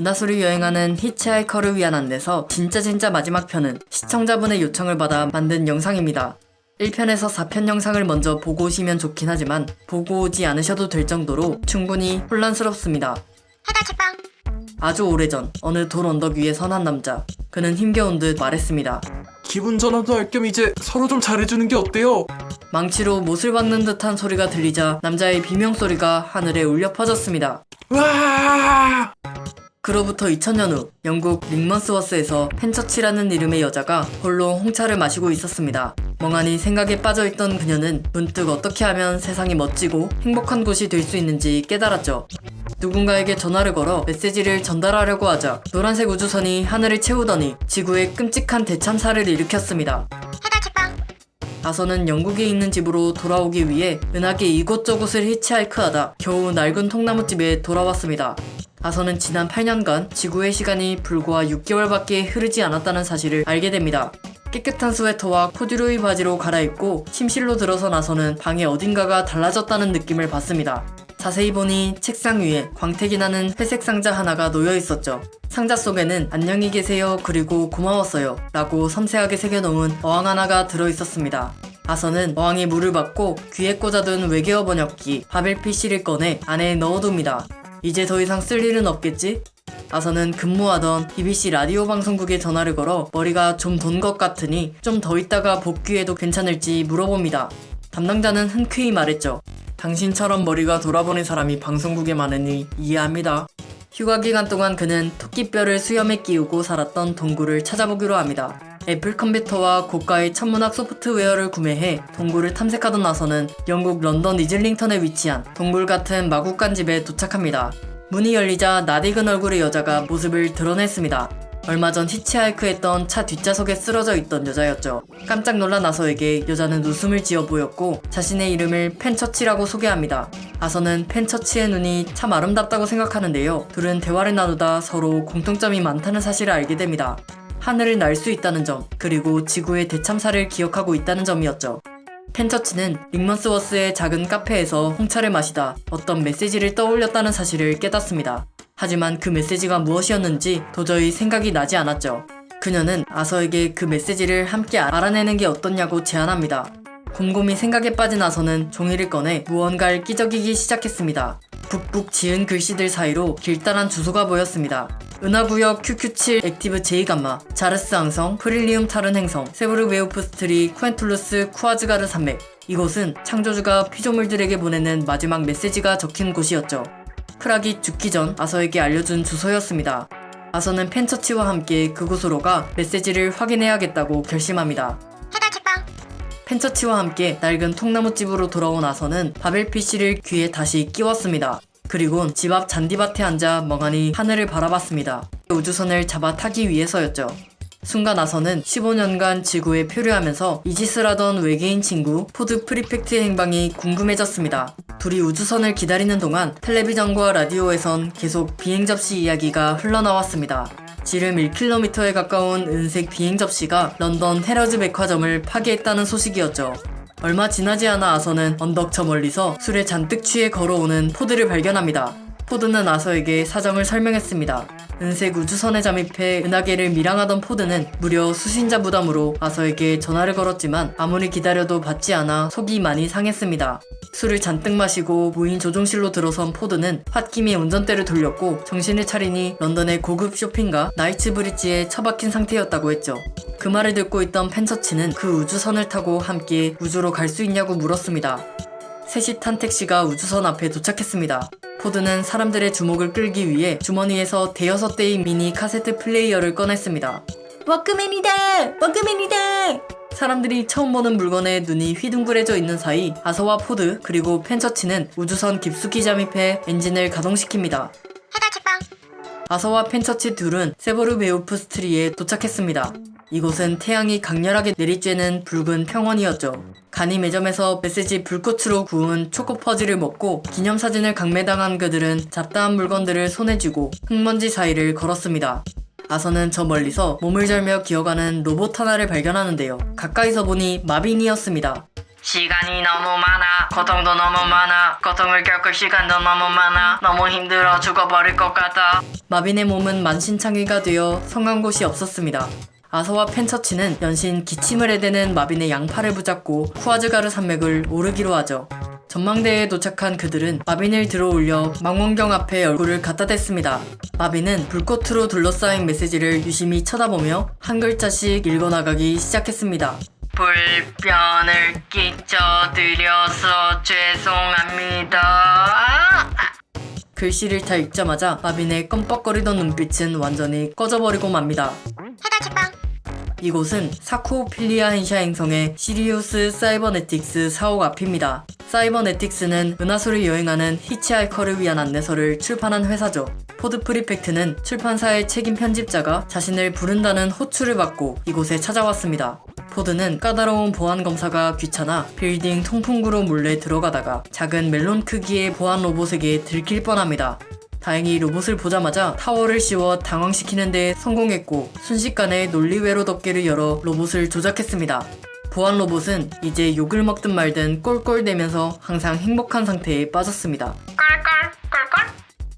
은하수를 여행하는 히치하이커를 위한 안내서 진짜 진짜 마지막 편은 시청자분의 요청을 받아 만든 영상입니다. 1편에서 4편 영상을 먼저 보고 오시면 좋긴 하지만 보고 오지 않으셔도 될 정도로 충분히 혼란스럽습니다. 아주 오래전 어느 돌 언덕 위에 선한 남자 그는 힘겨운 듯 말했습니다. 기분 전환도 할 겸 이제 서로 좀 잘해주는 게 어때요? 망치로 못을 박는 듯한 소리가 들리자 남자의 비명소리가 하늘에 울려 퍼졌습니다. 와! 그로부터 2000년 후 영국 링먼스워스에서 펜처치라는 이름의 여자가 홀로 홍차를 마시고 있었습니다. 멍하니 생각에 빠져있던 그녀는 문득 어떻게 하면 세상이 멋지고 행복한 곳이 될 수 있는지 깨달았죠. 누군가에게 전화를 걸어 메시지를 전달하려고 하자 노란색 우주선이 하늘을 채우더니 지구에 끔찍한 대참사를 일으켰습니다. 아서는 영국에 있는 집으로 돌아오기 위해 은하계 이곳저곳을 히치하이크하다 겨우 낡은 통나무집에 돌아왔습니다. 아서는 지난 8년간 지구의 시간이 불과 6개월밖에 흐르지 않았다는 사실을 알게 됩니다. 깨끗한 스웨터와 코듀로이 바지로 갈아입고 침실로 들어선 아서는 방에 어딘가가 달라졌다는 느낌을 받습니다. 자세히 보니 책상 위에 광택이 나는 회색 상자 하나가 놓여 있었죠. 상자 속에는 안녕히 계세요 그리고 고마웠어요 라고 섬세하게 새겨놓은 어항 하나가 들어 있었습니다. 아서는 어항에 물을 받고 귀에 꽂아둔 외계어 번역기 바벨 PC를 꺼내 안에 넣어둡니다. 이제 더 이상 쓸 일은 없겠지? 아서는 근무하던 BBC 라디오 방송국에 전화를 걸어 머리가 좀 돈 것 같으니 좀 더 있다가 복귀해도 괜찮을지 물어봅니다. 담당자는 흔쾌히 말했죠. 당신처럼 머리가 돌아버린 사람이 방송국에 많으니 이해합니다. 휴가 기간 동안 그는 토끼뼈를 수염에 끼우고 살았던 동굴을 찾아보기로 합니다. 애플 컴퓨터와 고가의 천문학 소프트웨어를 구매해 동굴을 탐색하던 아서는 영국 런던 이즐링턴에 위치한 동굴 같은 마구간 집에 도착합니다. 문이 열리자 낯익은 얼굴의 여자가 모습을 드러냈습니다. 얼마 전 히치하이크했던 차 뒷좌석에 쓰러져 있던 여자였죠. 깜짝 놀란 아서에게 여자는 웃음을 지어 보였고 자신의 이름을 펜처치라고 소개합니다. 아서는 펜처치의 눈이 참 아름답다고 생각하는데요. 둘은 대화를 나누다 서로 공통점이 많다는 사실을 알게 됩니다. 하늘을 날 수 있다는 점, 그리고 지구의 대참사를 기억하고 있다는 점이었죠. 펜처치는 링먼스워스의 작은 카페에서 홍차를 마시다 어떤 메시지를 떠올렸다는 사실을 깨닫습니다. 하지만 그 메시지가 무엇이었는지 도저히 생각이 나지 않았죠. 그녀는 아서에게 그 메시지를 함께 알아내는 게 어떻냐고 제안합니다. 곰곰이 생각에 빠진 아서는 종이를 꺼내 무언가를 끼적이기 시작했습니다. 북북 지은 글씨들 사이로 길다란 주소가 보였습니다. 은하구역 QQ7 액티브 J감마, 자르스 항성, 프릴리움 타른 행성, 세브르 웨오프스트리, 쿠엔툴루스, 쿠아즈가르 산맥 이곳은 창조주가 피조물들에게 보내는 마지막 메시지가 적힌 곳이었죠. 프락이 죽기 전 아서에게 알려준 주소였습니다. 아서는 펜처치와 함께 그곳으로 가 메시지를 확인해야겠다고 결심합니다. 펜처치와 함께 낡은 통나무집으로 돌아온 아서는 Babel fish를 귀에 다시 끼웠습니다. 그리곤 집 앞 잔디밭에 앉아 멍하니 하늘을 바라봤습니다. 우주선을 잡아 타기 위해서였죠. 순간 아서는 15년간 지구에 표류하면서 이 짓을 하던 외계인 친구 포드 프리펙트의 행방이 궁금해졌습니다. 둘이 우주선을 기다리는 동안 텔레비전과 라디오에선 계속 비행 접시 이야기가 흘러나왔습니다. 지름 1km에 가까운 은색 비행 접시가 런던 헤러즈 백화점을 파괴했다는 소식이었죠. 얼마 지나지 않아 아서는 언덕 저 멀리서 술에 잔뜩 취해 걸어오는 포드를 발견합니다. 포드는 아서에게 사정을 설명했습니다. 은색 우주선에 잠입해 은하계를 밀항하던 포드는 무려 수신자 부담으로 아서에게 전화를 걸었지만 아무리 기다려도 받지 않아 속이 많이 상했습니다. 술을 잔뜩 마시고 무인 조종실로 들어선 포드는 홧김에 운전대를 돌렸고 정신을 차리니 런던의 고급 쇼핑가 나이츠 브릿지에 처박힌 상태였다고 했죠. 그 말을 듣고 있던 펜처치는 그 우주선을 타고 함께 우주로 갈 수 있냐고 물었습니다. 셋이 탄 택시가 우주선 앞에 도착했습니다. 포드는 사람들의 주목을 끌기 위해 주머니에서 대여섯 대의 미니 카세트 플레이어를 꺼냈습니다. 워크맨이다! 워크맨이다! 사람들이 처음 보는 물건에 눈이 휘둥그레져 있는 사이 아서와 포드 그리고 펜처치는 우주선 깊숙이 잠입해 엔진을 가동시킵니다. 아서와 펜처치 둘은 세버르 베우프스트리에 도착했습니다. 이곳은 태양이 강렬하게 내리쬐는 붉은 평원이었죠. 간이 매점에서 메시지 불꽃으로 구운 초코 퍼지를 먹고 기념사진을 강매당한 그들은 잡다한 물건들을 손에 쥐고 흙먼지 사이를 걸었습니다. 아서는 저 멀리서 몸을 절며 기어가는 로봇 하나를 발견하는데요. 가까이서 보니 마빈이었습니다. 시간이 너무 많아 고통도 너무 많아 고통을 겪을 시간도 너무 많아 너무 힘들어 죽어버릴 것 같아 마빈의 몸은 만신창이가 되어 성한 곳이 없었습니다 아서와 펜처치는 연신 기침을 해대는 마빈의 양팔을 붙잡고 쿠아즈가르 산맥을 오르기로 하죠 전망대에 도착한 그들은 마빈을 들어올려 망원경 앞에 얼굴을 갖다 댔습니다. 마빈은 불꽃으로 둘러싸인 메시지를 유심히 쳐다보며 한 글자씩 읽어나가기 시작했습니다. 불편을 끼쳐드려서 죄송합니다. 글씨를 다 읽자마자 마빈의 껌뻑거리던 눈빛은 완전히 꺼져버리고 맙니다. 이곳은 사쿠오필리아 헨샤 행성의 시리우스 사이버네틱스 사옥 앞입니다. 사이버네틱스는 은하수를 여행하는 히치하이커를 위한 안내서를 출판한 회사죠. 포드 프리펙트는 출판사의 책임 편집자가 자신을 부른다는 호출을 받고 이곳에 찾아왔습니다. 포드는 까다로운 보안 검사가 귀찮아 빌딩 통풍구로 몰래 들어가다가 작은 멜론 크기의 보안 로봇에게 들킬 뻔합니다. 다행히 로봇을 보자마자 타월을 씌워 당황시키는 데 성공했고 순식간에 논리회로 덮개를 열어 로봇을 조작했습니다. 보안 로봇은 이제 욕을 먹든 말든 꼴꼴대면서 항상 행복한 상태에 빠졌습니다.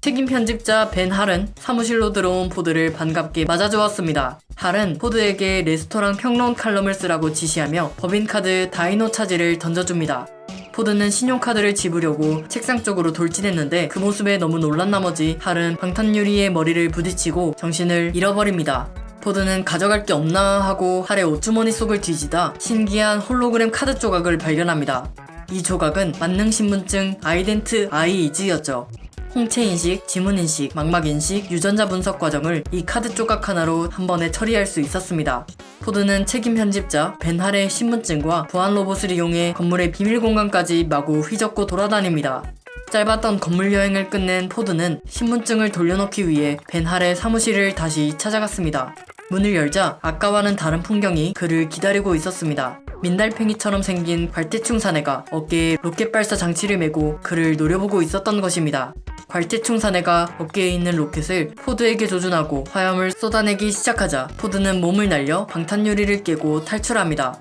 책임 편집자 벤 할은 사무실로 들어온 포드를 반갑게 맞아주었습니다. 할은 포드에게 레스토랑 평론 칼럼을 쓰라고 지시하며 법인카드 다이노 차지를 던져줍니다. 포드는 신용카드를 집으려고 책상 쪽으로 돌진했는데 그 모습에 너무 놀란 나머지 할은 방탄유리에 머리를 부딪히고 정신을 잃어버립니다. 포드는 가져갈 게 없나 하고 할의 옷주머니 속을 뒤지다 신기한 홀로그램 카드 조각을 발견합니다. 이 조각은 만능신분증 Ident-I-Eeze였죠. 홍채인식, 지문인식, 망막인식, 유전자 분석 과정을 이 카드 조각 하나로 한 번에 처리할 수 있었습니다. 포드는 책임 편집자 벤할의 신분증과 보안 로봇을 이용해 건물의 비밀 공간까지 마구 휘젓고 돌아다닙니다. 짧았던 건물 여행을 끝낸 포드는 신분증을 돌려놓기 위해 벤할의 사무실을 다시 찾아갔습니다. 문을 열자 아까와는 다른 풍경이 그를 기다리고 있었습니다. 민달팽이처럼 생긴 괄태충 사내가 어깨에 로켓 발사 장치를 메고 그를 노려보고 있었던 것입니다. 괄태충 사내가 어깨에 있는 로켓을 포드에게 조준하고 화염을 쏟아내기 시작하자 포드는 몸을 날려 방탄 유리를 깨고 탈출합니다.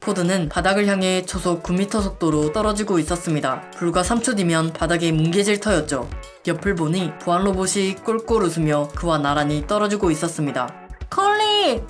포드는 바닥을 향해 초속 9m 속도로 떨어지고 있었습니다. 불과 3초 뒤면 바닥에 뭉개질 터였죠. 옆을 보니 보안 로봇이 꼴꼴 웃으며 그와 나란히 떨어지고 있었습니다. 콜린!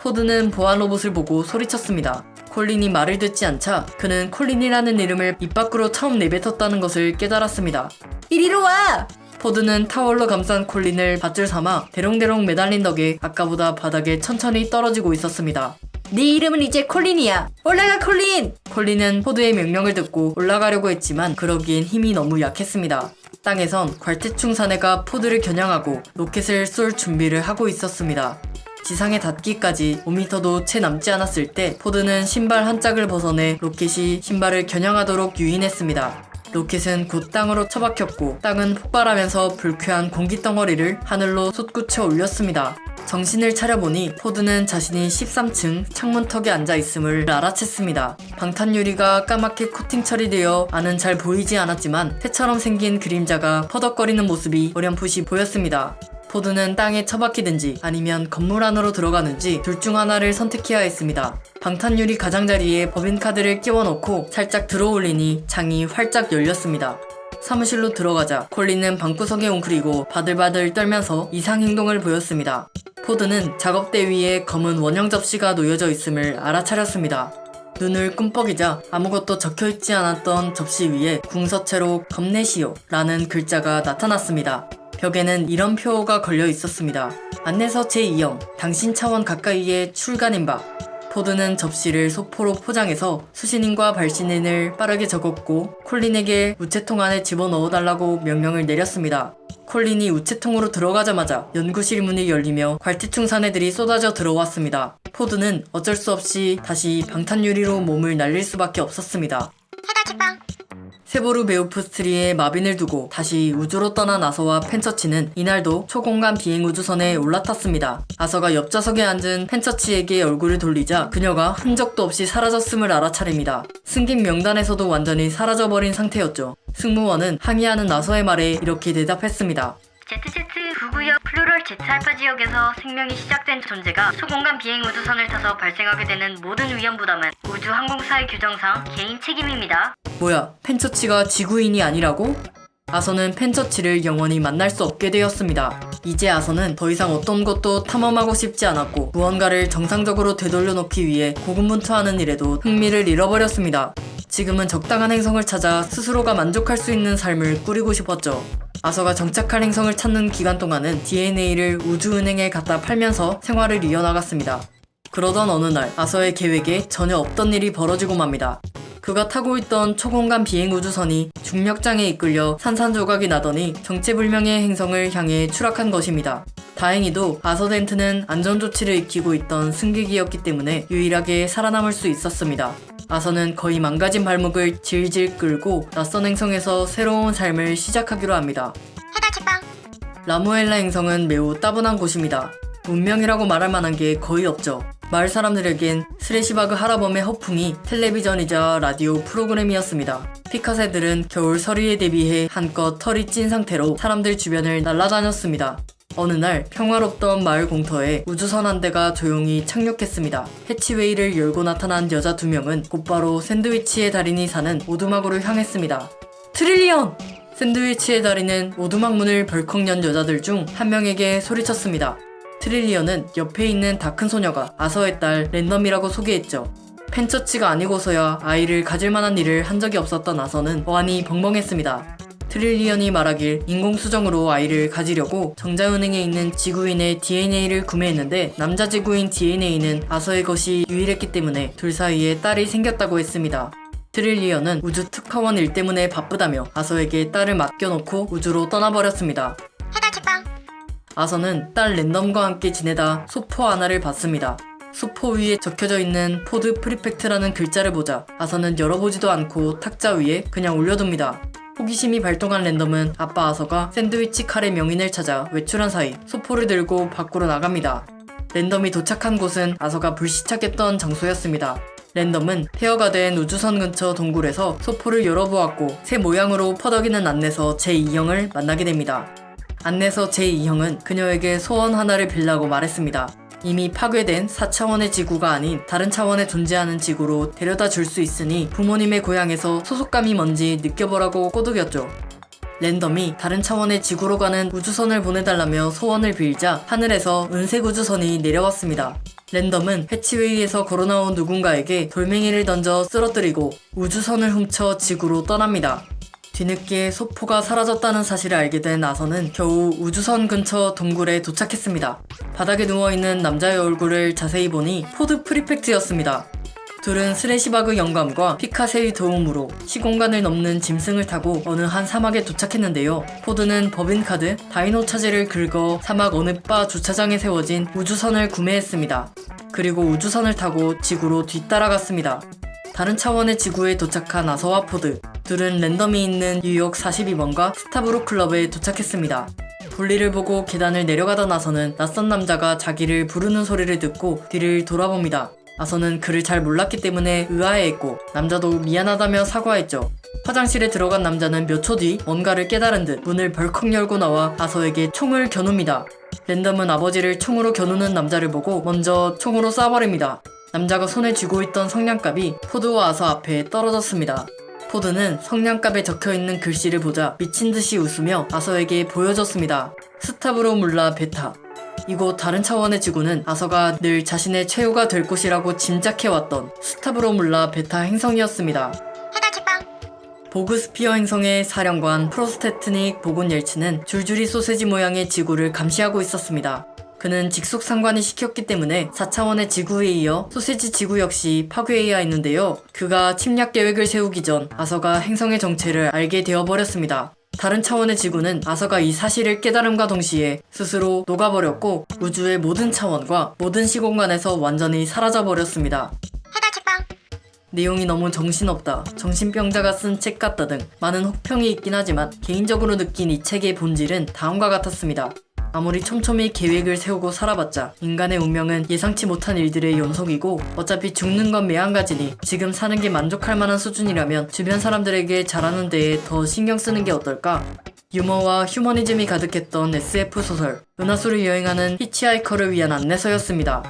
포드는 보안 로봇을 보고 소리쳤습니다. 콜린이 말을 듣지 않자 그는 콜린이라는 이름을 입 밖으로 처음 내뱉었다는 것을 깨달았습니다. 이리로 와! 포드는 타월로 감싼 콜린을 밧줄 삼아 대롱대롱 매달린 덕에 아까보다 바닥에 천천히 떨어지고 있었습니다. 네 이름은 이제 콜린이야. 올라가 콜린! 콜린은 포드의 명령을 듣고 올라가려고 했지만 그러기엔 힘이 너무 약했습니다. 땅에선 괄태충 사내가 포드를 겨냥하고 로켓을 쏠 준비를 하고 있었습니다. 지상에 닿기까지 5m도 채 남지 않았을 때 포드는 신발 한 짝을 벗어내 로켓이 신발을 겨냥하도록 유인했습니다. 로켓은 곧 땅으로 처박혔고 땅은 폭발하면서 불쾌한 공기 덩어리를 하늘로 솟구쳐 올렸습니다. 정신을 차려보니 포드는 자신이 13층 창문턱에 앉아 있음을 알아챘습니다. 방탄유리가 까맣게 코팅 처리되어 안은 잘 보이지 않았지만 새처럼 생긴 그림자가 퍼덕거리는 모습이 어렴풋이 보였습니다. 포드는 땅에 처박히든지 아니면 건물 안으로 들어가는지 둘 중 하나를 선택해야 했습니다. 방탄유리 가장자리에 법인카드를 끼워넣고 살짝 들어올리니 창이 활짝 열렸습니다. 사무실로 들어가자 콜린은 방구석에 웅크리고 바들바들 떨면서 이상 행동을 보였습니다. 포드는 작업대 위에 검은 원형 접시가 놓여져 있음을 알아차렸습니다. 눈을 끔뻑이자 아무것도 적혀있지 않았던 접시 위에 궁서체로 겁내시오 라는 글자가 나타났습니다. 벽에는 이런 표가 걸려 있었습니다. 안내서 제2형, 당신 차원 가까이에 출간인 바. 포드는 접시를 소포로 포장해서 수신인과 발신인을 빠르게 적었고 콜린에게 우체통 안에 집어넣어달라고 명령을 내렸습니다. 콜린이 우체통으로 들어가자마자 연구실 문이 열리며 괄티충 사내들이 쏟아져 들어왔습니다. 포드는 어쩔 수 없이 다시 방탄유리로 몸을 날릴 수밖에 없었습니다. 세보르 베우프스트리에 마빈을 두고 다시 우주로 떠난 아서와 펜처치는 이날도 초공간 비행 우주선에 올라탔습니다. 아서가 옆좌석에 앉은 펜처치에게 얼굴을 돌리자 그녀가 흔적도 없이 사라졌음을 알아차립니다. 승객 명단에서도 완전히 사라져버린 상태였죠. 승무원은 항의하는 아서의 말에 이렇게 대답했습니다. ZZ9구역 플루럴 Z알파 지역에서 생명이 시작된 존재가 초공간 비행 우주선을 타서 발생하게 되는 모든 위험 부담은 우주 항공사의 규정상 개인 책임입니다. 뭐야, 펜처치가 지구인이 아니라고? 아서는 펜처치를 영원히 만날 수 없게 되었습니다. 이제 아서는 더 이상 어떤 것도 탐험하고 싶지 않았고 무언가를 정상적으로 되돌려 놓기 위해 고군분투하는 일에도 흥미를 잃어버렸습니다. 지금은 적당한 행성을 찾아 스스로가 만족할 수 있는 삶을 꾸리고 싶었죠. 아서가 정착할 행성을 찾는 기간 동안은 DNA를 우주은행에 갖다 팔면서 생활을 이어나갔습니다. 그러던 어느 날 아서의 계획에 전혀 없던 일이 벌어지고 맙니다. 그가 타고 있던 초공간 비행 우주선이 중력장에 이끌려 산산조각이 나더니 정체불명의 행성을 향해 추락한 것입니다. 다행히도 아서덴트는 안전조치를 익히고 있던 승객이었기 때문에 유일하게 살아남을 수 있었습니다. 아서는 거의 망가진 발목을 질질 끌고 낯선 행성에서 새로운 삶을 시작하기로 합니다. 라무엘라 행성은 매우 따분한 곳입니다. 문명이라고 말할 만한 게 거의 없죠. 마을 사람들에겐 스레시바그 하라범의 허풍이 텔레비전이자 라디오 프로그램이었습니다. 피카세들은 겨울 서리에 대비해 한껏 털이 찐 상태로 사람들 주변을 날아다녔습니다. 어느 날 평화롭던 마을 공터에 우주선 한 대가 조용히 착륙했습니다. 해치웨이를 열고 나타난 여자 두 명은 곧바로 샌드위치의 달인이 사는 오두막으로 향했습니다. 트릴리언! 샌드위치의 달인은 오두막 문을 벌컥 연 여자들 중 한 명에게 소리쳤습니다. 트릴리언은 옆에 있는 다 큰 소녀가 아서의 딸 랜덤이라고 소개했죠. 펜처치가 아니고서야 아이를 가질 만한 일을 한 적이 없었던 아서는 어안이 벙벙했습니다. 트릴리언이 말하길 인공수정으로 아이를 가지려고 정자은행에 있는 지구인의 DNA를 구매했는데 남자 지구인 DNA는 아서의 것이 유일했기 때문에 둘 사이에 딸이 생겼다고 했습니다. 트릴리언은 우주 특파원 일 때문에 바쁘다며 아서에게 딸을 맡겨놓고 우주로 떠나버렸습니다. 아서는 딸 랜덤과 함께 지내다 소포 하나를 받습니다. 소포 위에 적혀져 있는 포드 프리펙트라는 글자를 보자 아서는 열어보지도 않고 탁자 위에 그냥 올려둡니다. 호기심이 발동한 랜덤은 아빠 아서가 샌드위치 칼의 명인을 찾아 외출한 사이 소포를 들고 밖으로 나갑니다. 랜덤이 도착한 곳은 아서가 불시착했던 장소였습니다. 랜덤은 폐허가 된 우주선 근처 동굴에서 소포를 열어보았고 새 모양으로 퍼덕이는 안내서 제2형을 만나게 됩니다. 안내서 제2형은 그녀에게 소원 하나를 빌라고 말했습니다. 이미 파괴된 4차원의 지구가 아닌 다른 차원에 존재하는 지구로 데려다 줄 수 있으니 부모님의 고향에서 소속감이 뭔지 느껴보라고 꼬드겼죠. 랜덤이 다른 차원의 지구로 가는 우주선을 보내달라며 소원을 빌자 하늘에서 은색 우주선이 내려왔습니다. 랜덤은 해치웨이에서 걸어나온 누군가에게 돌멩이를 던져 쓰러뜨리고 우주선을 훔쳐 지구로 떠납니다. 뒤늦게 소포가 사라졌다는 사실을 알게 된 아서는 겨우 우주선 근처 동굴에 도착했습니다. 바닥에 누워있는 남자의 얼굴을 자세히 보니 포드 프리펙트였습니다. 둘은 스레시바그 영감과 피카 새의 도움으로 시공간을 넘는 짐승을 타고 어느 한 사막에 도착했는데요. 포드는 법인카드, 다이노 차지를 긁어 사막 어느 바 주차장에 세워진 우주선을 구매했습니다. 그리고 우주선을 타고 지구로 뒤따라갔습니다. 다른 차원의 지구에 도착한 아서와 포드 둘은 랜덤이 있는 뉴욕 42번가 스타브로 클럽에 도착했습니다. 볼일을 보고 계단을 내려가던 아서는 낯선 남자가 자기를 부르는 소리를 듣고 뒤를 돌아봅니다. 아서는 그를 잘 몰랐기 때문에 의아해했고 남자도 미안하다며 사과했죠. 화장실에 들어간 남자는 몇 초 뒤 뭔가를 깨달은 듯 문을 벌컥 열고 나와 아서에게 총을 겨눕니다. 랜덤은 아버지를 총으로 겨누는 남자를 보고 먼저 총으로 쏴버립니다. 남자가 손에 쥐고 있던 성냥갑이 포드와 아서 앞에 떨어졌습니다. 포드는 성냥갑에 적혀있는 글씨를 보자 미친듯이 웃으며 아서에게 보여줬습니다. 스타브로 물라 베타. 이곳 다른 차원의 지구는 아서가 늘 자신의 최후가 될 곳이라고 짐작해왔던 스타브로 물라 베타 행성이었습니다. 보그스피어 행성의 사령관 프로스테트닉 보곤 옐츠는 줄줄이 소세지 모양의 지구를 감시하고 있었습니다. 그는 직속 상관이 시켰기 때문에 4차원의 지구에 이어 소세지 지구 역시 파괴해야 했는데요. 그가 침략 계획을 세우기 전 아서가 행성의 정체를 알게 되어버렸습니다. 다른 차원의 지구는 아서가 이 사실을 깨달음과 동시에 스스로 녹아버렸고 우주의 모든 차원과 모든 시공간에서 완전히 사라져버렸습니다. 내용이 너무 정신없다, 정신병자가 쓴 책 같다 등 많은 혹평이 있긴 하지만 개인적으로 느낀 이 책의 본질은 다음과 같았습니다. 아무리 촘촘히 계획을 세우고 살아봤자 인간의 운명은 예상치 못한 일들의 연속이고 어차피 죽는 건 매한가지니 지금 사는 게 만족할 만한 수준이라면 주변 사람들에게 잘하는 데에 더 신경 쓰는 게 어떨까? 유머와 휴머니즘이 가득했던 SF 소설 은하수를 여행하는 히치하이커를 위한 안내서였습니다.